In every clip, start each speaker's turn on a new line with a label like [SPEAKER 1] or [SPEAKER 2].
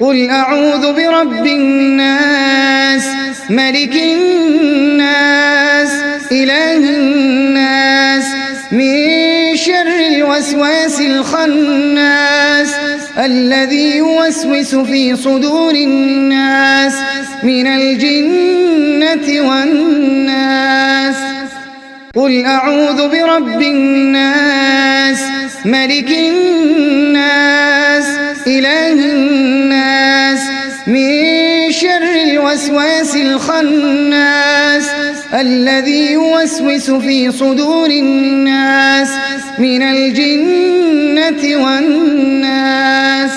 [SPEAKER 1] قل أعوذ برب الناس ملك الناس إله الناس من شر الوسواس الخناس الذي يوسوس في صدور الناس من الجنة والناس قل أعوذ برب الناس ملك الناس الوسواس الخناس الذي يوسوس في صدور الناس من الجنة والناس.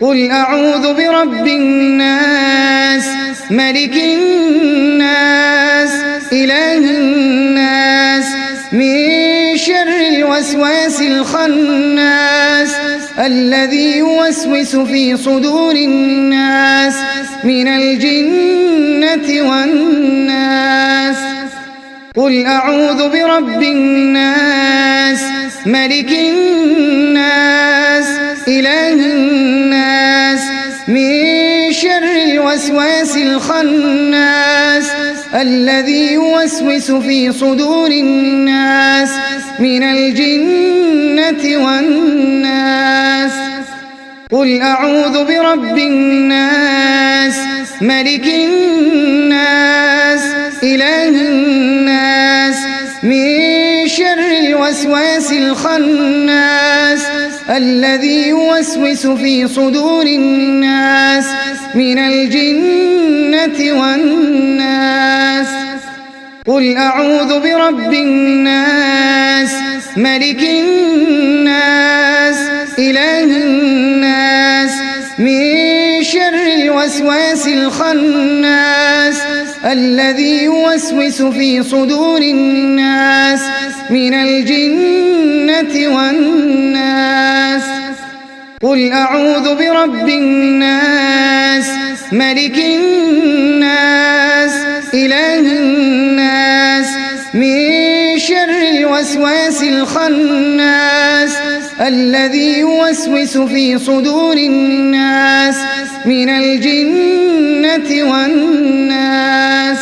[SPEAKER 1] قل أعوذ برب الناس ملك الناس إله الناس من شر الوسواس الخناس الذي يوسوس في صدور الناس من الجنة والناس. قل أعوذ برب الناس ملك الناس إله الوسواس الخناس الذي يوسوس في صدور الناس من الجنة والناس. قل أعوذ برب الناس ملك الناس إله الناس من شر الوسواس الخناس الذي يوسوس في صدور الناس من الجنة والناس. قل أعوذ برب الناس ملك الناس إله الناس من شر الوسواس الخناس. الذي يوسوس في صدور الناس من الجنة والناس. قل أعوذ برب الناس ملك الناس إله الناس من شر الوسواس الخناس الذي يوسوس في صدور الناس من الجنة والناس.